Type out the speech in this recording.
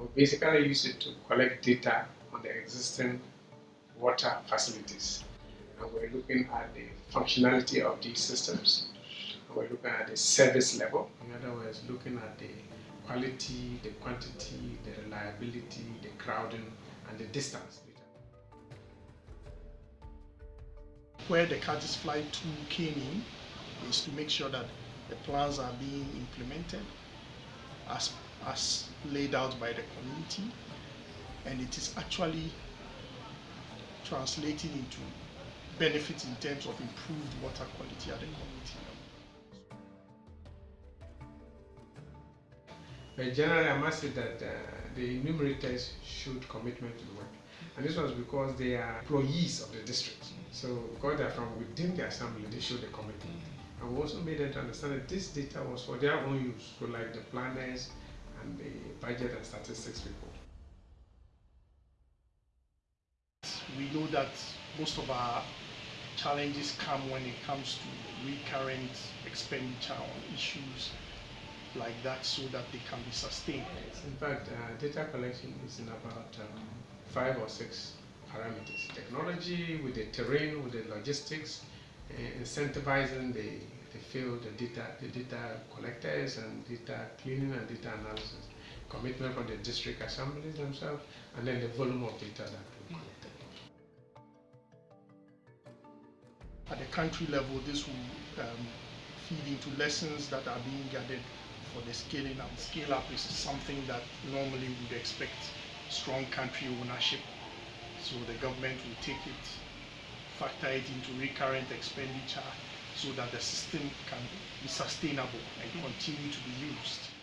We basically use it to collect data on the existing water facilities. And we're looking at the functionality of these systems. And we're looking at the service level. In other words, looking at the quality, the quantity, the reliability, the crowding, and the distance. Where the Caddisfly tool came in is to make sure that the plans are being implemented as, as laid out by the community and it is actually translating into benefits in terms of improved water quality at the community level. But generally, I must say that uh, the enumerators showed commitment to the work. And this was because they are employees of the district. So because they're from within the assembly, they showed the commitment. And we also made them to understand that this data was for their own use, so like the planners and the budget and statistics people. We know that most of our challenges come when it comes to recurrent expenditure on issues like that so that they can be sustained. In fact, uh, data collection is in about um, five or six parameters. Technology with the terrain, with the logistics, incentivizing the, the field, the data, the data collectors and data cleaning and data analysis. Commitment from the district assemblies themselves, and then the volume of data that we collected. At the country level, this will um, feed into lessons that are being gathered for the scaling up. Scale up is something that normally would expect strong country ownership. So the government will take it, factor it into recurrent expenditure so that the system can be sustainable and continue to be used.